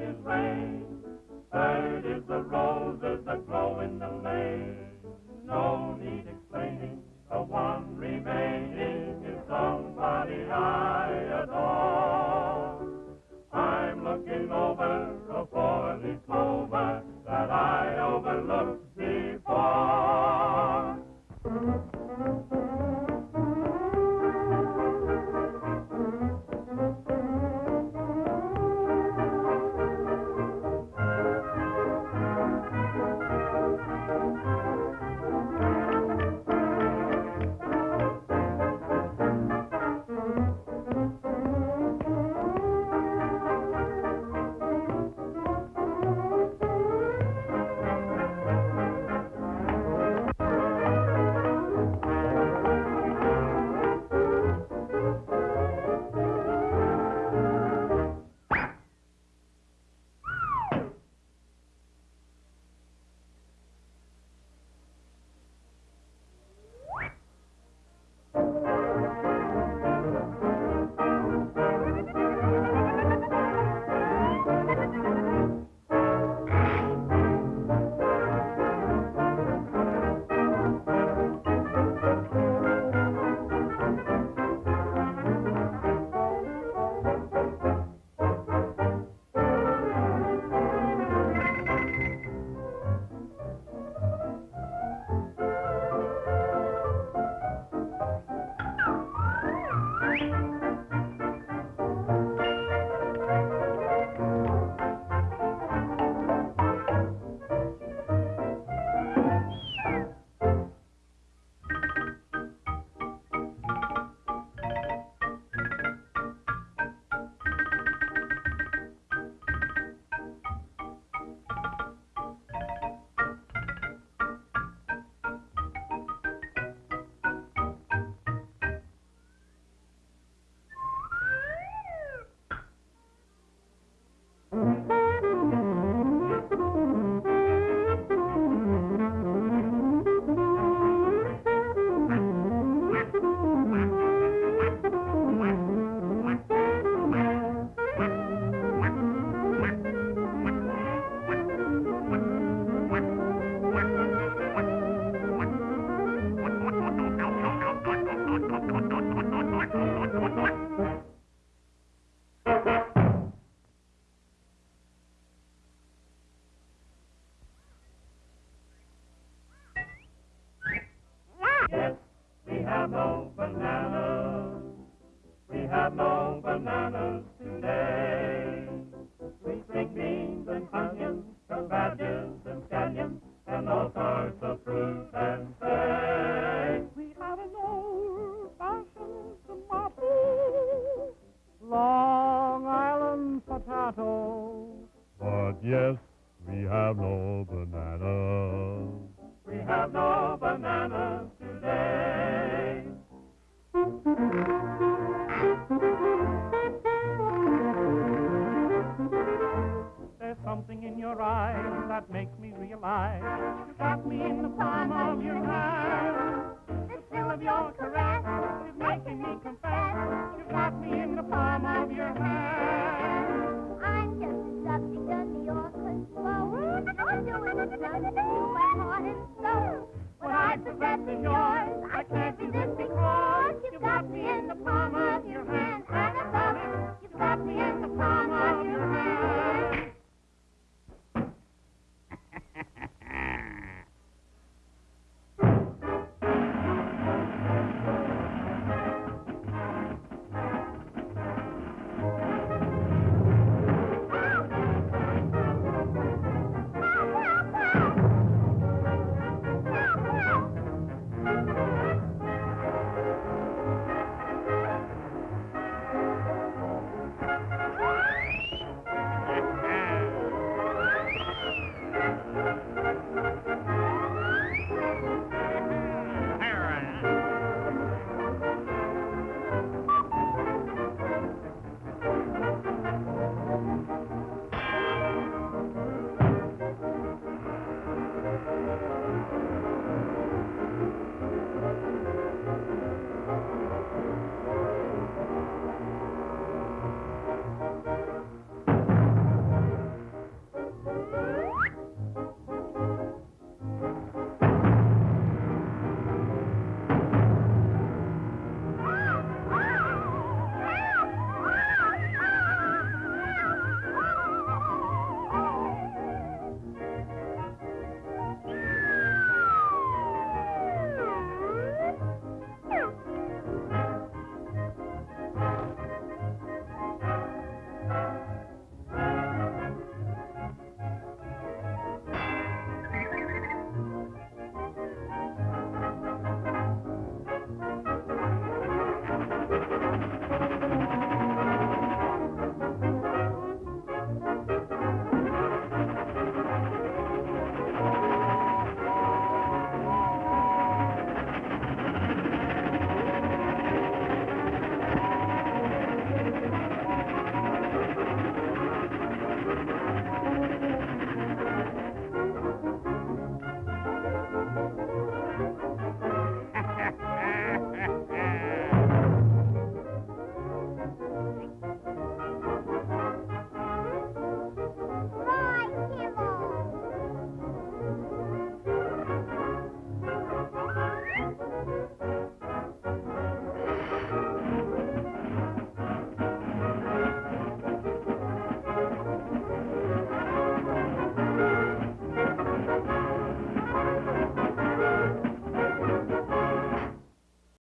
in vain. Yes, we have no bananas. We have no bananas today. We string beans and onions, cabbages and scallions, and all sorts of fruit and say. We have an old-fashioned tomato, Long Island potato. But yes, we have no bananas. We have no bananas something in your eyes that makes me realize you got me in the palm of your hand. The of your caress is making me confess you got me in the palm of your hand. I'm just a subject flow. You're doing yours. I can't resist because you've got me in the palm of your hand.